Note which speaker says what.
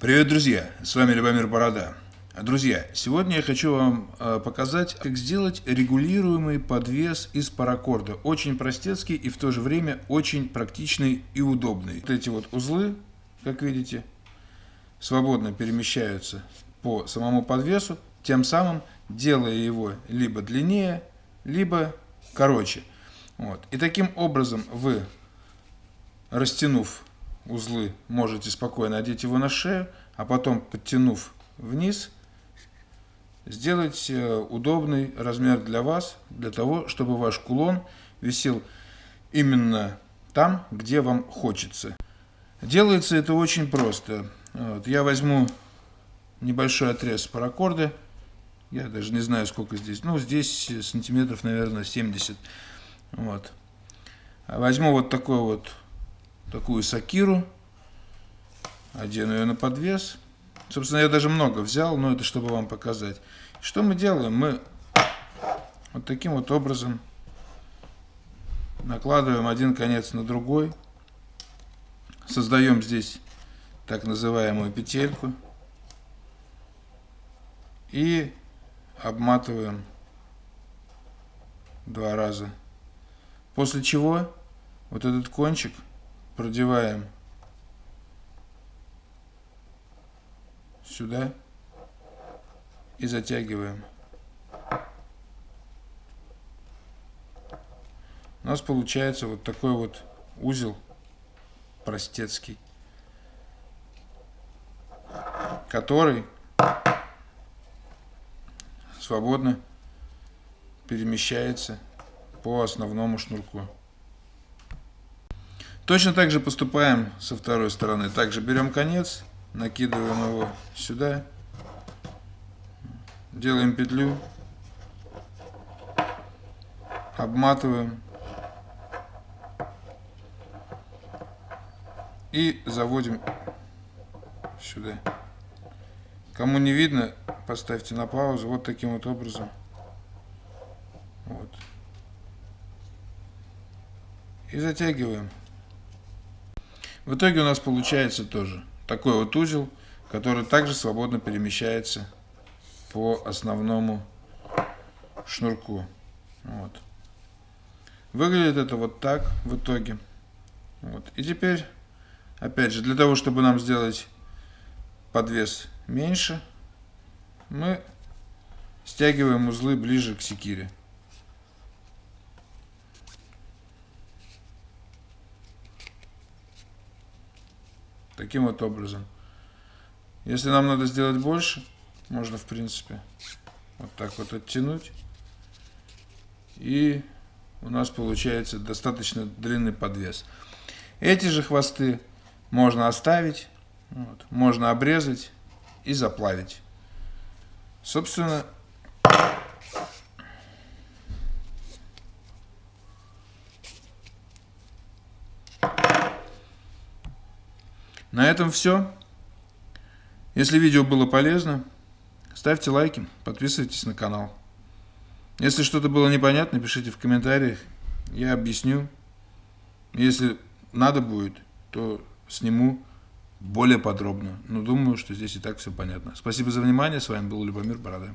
Speaker 1: Привет, друзья! С вами Любомир Борода. Друзья, сегодня я хочу вам э, показать, как сделать регулируемый подвес из паракорда. Очень простецкий и в то же время очень практичный и удобный. Вот эти вот узлы, как видите, свободно перемещаются по самому подвесу, тем самым делая его либо длиннее, либо короче. Вот. И таким образом вы, растянув узлы можете спокойно одеть его на шею, а потом, подтянув вниз, сделать э, удобный размер для вас, для того, чтобы ваш кулон висел именно там, где вам хочется. Делается это очень просто. Вот, я возьму небольшой отрез паракорда, я даже не знаю, сколько здесь, ну, здесь сантиметров, наверное, 70. Вот. Возьму вот такой вот такую сакиру, одену ее на подвес. Собственно, я даже много взял, но это чтобы вам показать. Что мы делаем? Мы вот таким вот образом накладываем один конец на другой, создаем здесь так называемую петельку и обматываем два раза. После чего вот этот кончик – продеваем сюда и затягиваем. У нас получается вот такой вот узел простецкий, который свободно перемещается по основному шнурку. Точно так же поступаем со второй стороны. Также берем конец, накидываем его сюда, делаем петлю, обматываем и заводим сюда. Кому не видно, поставьте на паузу вот таким вот образом. Вот. И затягиваем. В итоге у нас получается тоже такой вот узел, который также свободно перемещается по основному шнурку. Вот. Выглядит это вот так в итоге. Вот. И теперь, опять же, для того, чтобы нам сделать подвес меньше, мы стягиваем узлы ближе к секире. Таким вот образом. Если нам надо сделать больше, можно, в принципе, вот так вот оттянуть. И у нас получается достаточно длинный подвес. Эти же хвосты можно оставить, вот, можно обрезать и заплавить. Собственно, На этом все. Если видео было полезно, ставьте лайки, подписывайтесь на канал. Если что-то было непонятно, пишите в комментариях, я объясню. Если надо будет, то сниму более подробно. Но думаю, что здесь и так все понятно. Спасибо за внимание. С вами был Любомир Борода.